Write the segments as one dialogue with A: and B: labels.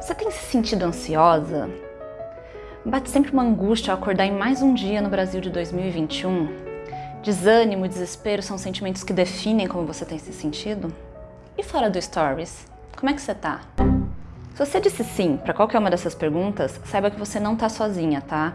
A: Você tem se sentido ansiosa? Bate sempre uma angústia ao acordar em mais um dia no Brasil de 2021? Desânimo e desespero são sentimentos que definem como você tem se sentido? E fora do Stories, como é que você tá? Se você disse sim para qualquer uma dessas perguntas, saiba que você não está sozinha, tá?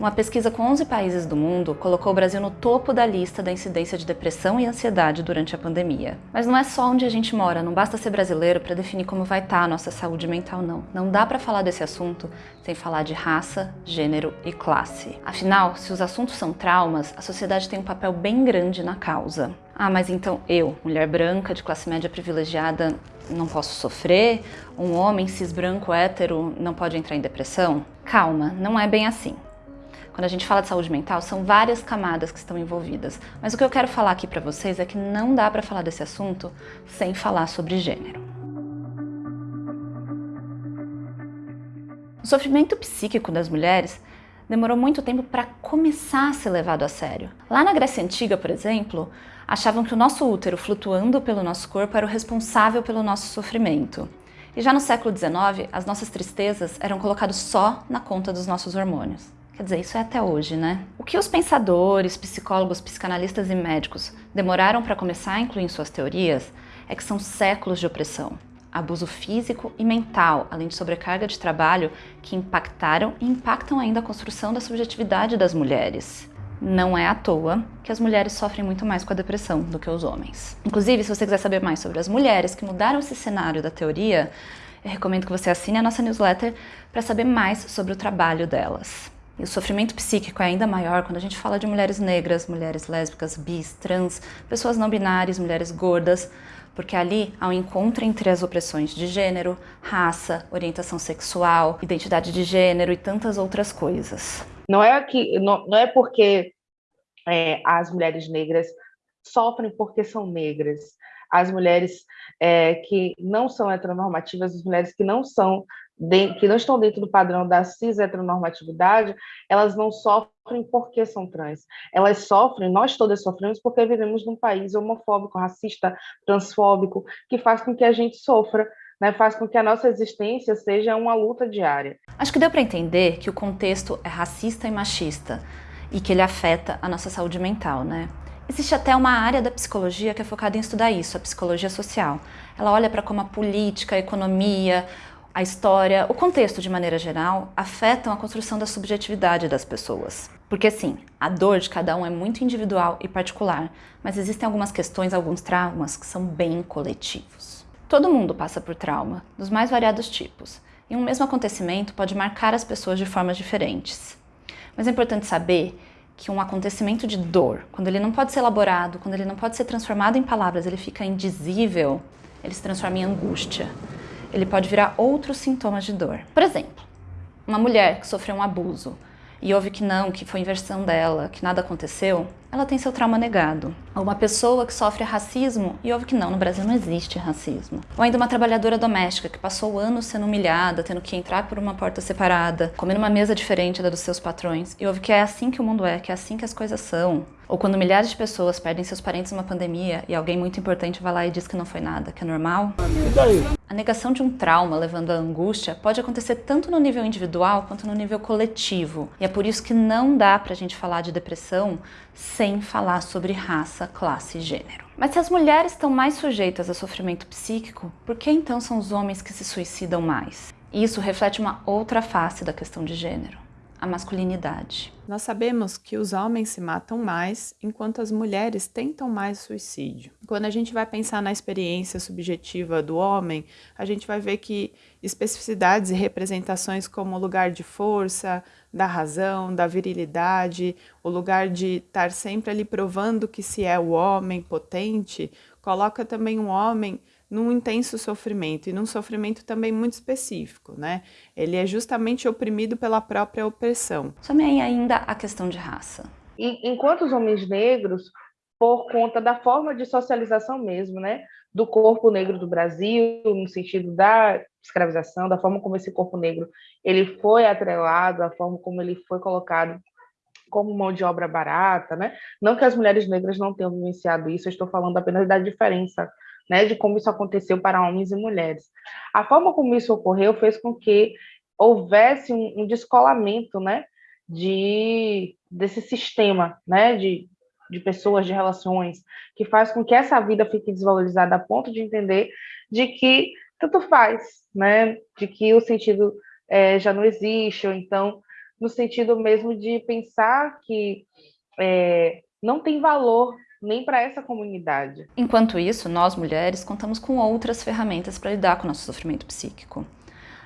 A: Uma pesquisa com 11 países do mundo colocou o Brasil no topo da lista da incidência de depressão e ansiedade durante a pandemia. Mas não é só onde a gente mora, não basta ser brasileiro para definir como vai estar tá a nossa saúde mental, não. Não dá para falar desse assunto sem falar de raça, gênero e classe. Afinal, se os assuntos são traumas, a sociedade tem um papel bem grande na causa. Ah, mas então eu, mulher branca de classe média privilegiada, não posso sofrer? Um homem cis branco hétero não pode entrar em depressão? Calma, não é bem assim. Quando a gente fala de saúde mental, são várias camadas que estão envolvidas. Mas o que eu quero falar aqui para vocês é que não dá para falar desse assunto sem falar sobre gênero. O sofrimento psíquico das mulheres demorou muito tempo para começar a ser levado a sério. Lá na Grécia Antiga, por exemplo, achavam que o nosso útero flutuando pelo nosso corpo era o responsável pelo nosso sofrimento. E já no século XIX, as nossas tristezas eram colocadas só na conta dos nossos hormônios. Quer dizer, isso é até hoje, né? O que os pensadores, psicólogos, psicanalistas e médicos demoraram para começar a incluir em suas teorias é que são séculos de opressão, abuso físico e mental, além de sobrecarga de trabalho que impactaram e impactam ainda a construção da subjetividade das mulheres. Não é à toa que as mulheres sofrem muito mais com a depressão do que os homens. Inclusive, se você quiser saber mais sobre as mulheres que mudaram esse cenário da teoria, eu recomendo que você assine a nossa newsletter para saber mais sobre o trabalho delas. E o sofrimento psíquico é ainda maior quando a gente fala de mulheres negras, mulheres lésbicas, bis, trans, pessoas não binárias, mulheres gordas, porque ali há um encontro entre as opressões de gênero, raça, orientação sexual, identidade de gênero e tantas outras coisas.
B: Não é que não, não é porque é, as mulheres negras sofrem porque são negras. As mulheres é, que não são heteronormativas, as mulheres que não são que não estão dentro do padrão da cis heteronormatividade, elas não sofrem porque são trans. Elas sofrem, nós todas sofremos porque vivemos num país homofóbico, racista, transfóbico, que faz com que a gente sofra né, faz com que a nossa existência seja uma luta diária.
A: Acho que deu para entender que o contexto é racista e machista e que ele afeta a nossa saúde mental, né? Existe até uma área da psicologia que é focada em estudar isso, a psicologia social. Ela olha para como a política, a economia, a história, o contexto de maneira geral, afetam a construção da subjetividade das pessoas. Porque sim, a dor de cada um é muito individual e particular, mas existem algumas questões, alguns traumas que são bem coletivos. Todo mundo passa por trauma, dos mais variados tipos, e um mesmo acontecimento pode marcar as pessoas de formas diferentes. Mas é importante saber que um acontecimento de dor, quando ele não pode ser elaborado, quando ele não pode ser transformado em palavras, ele fica indizível, ele se transforma em angústia ele pode virar outros sintomas de dor. Por exemplo, uma mulher que sofreu um abuso e ouve que não, que foi inversão dela, que nada aconteceu, ela tem seu trauma negado. Ou uma pessoa que sofre racismo e ouve que não, no Brasil não existe racismo. Ou ainda uma trabalhadora doméstica que passou anos sendo humilhada, tendo que entrar por uma porta separada, comendo uma mesa diferente da dos seus patrões, e ouve que é assim que o mundo é, que é assim que as coisas são. Ou quando milhares de pessoas perdem seus parentes numa pandemia e alguém muito importante vai lá e diz que não foi nada, que é normal. A negação de um trauma levando à angústia pode acontecer tanto no nível individual quanto no nível coletivo. E é por isso que não dá pra gente falar de depressão sem falar sobre raça, classe e gênero. Mas se as mulheres estão mais sujeitas a sofrimento psíquico, por que então são os homens que se suicidam mais? Isso reflete uma outra face da questão de gênero a masculinidade.
C: Nós sabemos que os homens se matam mais, enquanto as mulheres tentam mais suicídio. Quando a gente vai pensar na experiência subjetiva do homem, a gente vai ver que especificidades e representações como o lugar de força, da razão, da virilidade, o lugar de estar sempre ali provando que se é o homem potente, coloca também um homem num intenso sofrimento e num sofrimento também muito específico, né? Ele é justamente oprimido pela própria opressão.
A: Também ainda a questão de raça.
B: E, enquanto os homens negros, por conta da forma de socialização mesmo, né? Do corpo negro do Brasil, no sentido da escravização, da forma como esse corpo negro ele foi atrelado, a forma como ele foi colocado como mão de obra barata, né? Não que as mulheres negras não tenham vivenciado isso, eu estou falando apenas da diferença né, de como isso aconteceu para homens e mulheres. A forma como isso ocorreu fez com que houvesse um, um descolamento, né, de desse sistema, né, de, de pessoas, de relações, que faz com que essa vida fique desvalorizada a ponto de entender de que tanto faz, né, de que o sentido é, já não existe, ou então no sentido mesmo de pensar que é, não tem valor nem para essa comunidade.
A: Enquanto isso, nós mulheres contamos com outras ferramentas para lidar com o nosso sofrimento psíquico.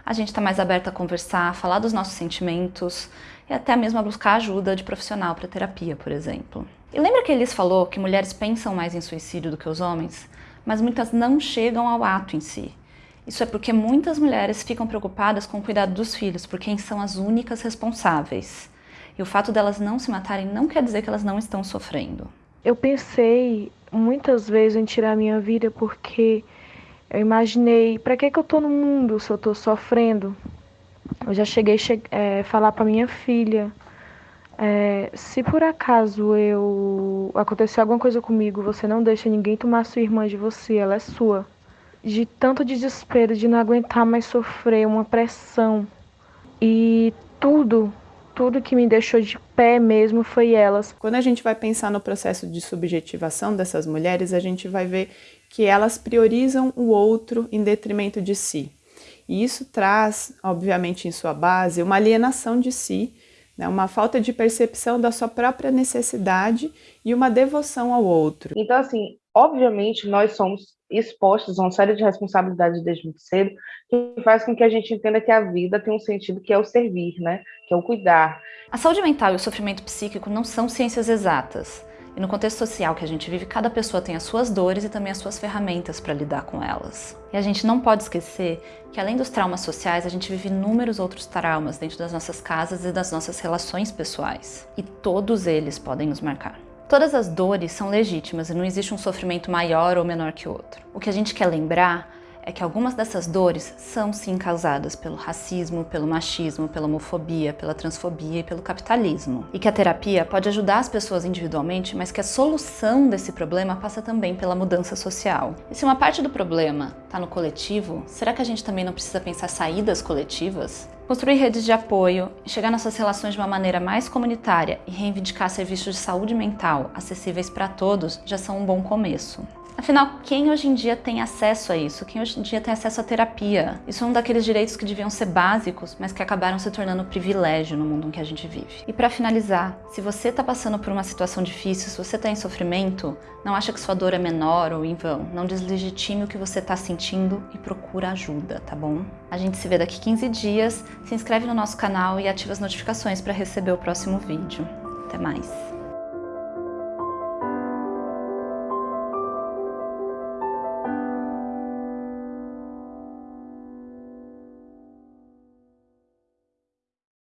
A: A gente está mais aberta a conversar, a falar dos nossos sentimentos e até mesmo a buscar ajuda de profissional para terapia, por exemplo. E lembra que Elis falou que mulheres pensam mais em suicídio do que os homens? Mas muitas não chegam ao ato em si. Isso é porque muitas mulheres ficam preocupadas com o cuidado dos filhos, por quem são as únicas responsáveis. E o fato delas não se matarem não quer dizer que elas não estão sofrendo.
D: Eu pensei muitas vezes em tirar minha vida porque eu imaginei, para que que eu tô no mundo se eu tô sofrendo? Eu já cheguei a che é, falar para minha filha, é, se por acaso eu acontecer alguma coisa comigo, você não deixa ninguém tomar sua irmã de você, ela é sua de tanto desespero, de não aguentar mais sofrer, uma pressão. E tudo, tudo que me deixou de pé mesmo foi elas.
C: Quando a gente vai pensar no processo de subjetivação dessas mulheres, a gente vai ver que elas priorizam o outro em detrimento de si. E isso traz, obviamente, em sua base, uma alienação de si, né, uma falta de percepção da sua própria necessidade e uma devoção ao outro.
B: Então, assim, obviamente, nós somos expostos a uma série de responsabilidades desde muito cedo, que faz com que a gente entenda que a vida tem um sentido que é o servir, né? Que é o cuidar.
A: A saúde mental e o sofrimento psíquico não são ciências exatas. E no contexto social que a gente vive, cada pessoa tem as suas dores e também as suas ferramentas para lidar com elas. E a gente não pode esquecer que além dos traumas sociais, a gente vive inúmeros outros traumas dentro das nossas casas e das nossas relações pessoais. E todos eles podem nos marcar. Todas as dores são legítimas e não existe um sofrimento maior ou menor que o outro. O que a gente quer lembrar é que algumas dessas dores são sim causadas pelo racismo, pelo machismo, pela homofobia, pela transfobia e pelo capitalismo. E que a terapia pode ajudar as pessoas individualmente, mas que a solução desse problema passa também pela mudança social. E se uma parte do problema está no coletivo, será que a gente também não precisa pensar saídas coletivas? Construir redes de apoio, chegar nas suas relações de uma maneira mais comunitária e reivindicar serviços de saúde mental acessíveis para todos já são um bom começo. Afinal, quem hoje em dia tem acesso a isso? Quem hoje em dia tem acesso à terapia? Isso é um daqueles direitos que deviam ser básicos, mas que acabaram se tornando privilégio no mundo em que a gente vive. E para finalizar, se você está passando por uma situação difícil, se você está em sofrimento, não acha que sua dor é menor ou em vão. Não deslegitime o que você está sentindo e procura ajuda, tá bom? A gente se vê daqui 15 dias. Se inscreve no nosso canal e ativa as notificações para receber o próximo vídeo. Até mais!